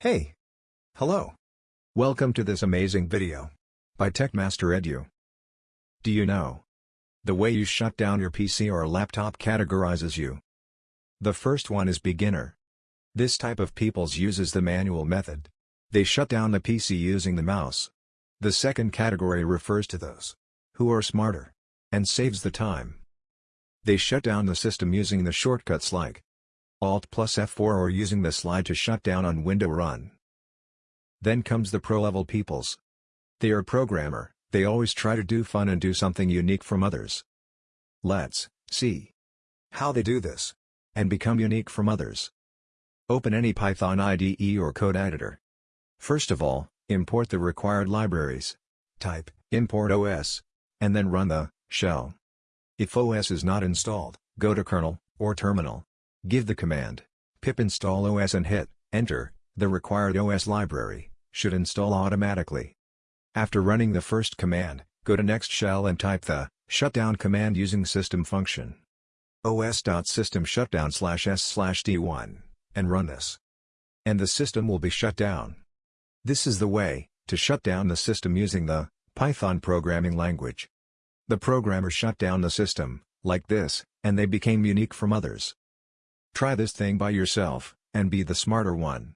Hey! Hello! Welcome to this amazing video by TechMaster Edu. Do you know? The way you shut down your PC or laptop categorizes you. The first one is beginner. This type of peoples uses the manual method. They shut down the PC using the mouse. The second category refers to those who are smarter and saves the time. They shut down the system using the shortcuts like Alt plus F4 or using the slide to shut down on window run. Then comes the pro-level peoples. They are programmer, they always try to do fun and do something unique from others. Let's see how they do this and become unique from others. Open any Python IDE or code editor. First of all, import the required libraries. Type import OS and then run the shell. If OS is not installed, go to kernel or terminal Give the command pip install OS and hit enter, the required OS library should install automatically. After running the first command, go to next shell and type the shutdown command using system function os.system shutdown slash s slash d1 and run this. And the system will be shut down. This is the way to shut down the system using the Python programming language. The programmer shut down the system, like this, and they became unique from others. Try this thing by yourself, and be the smarter one.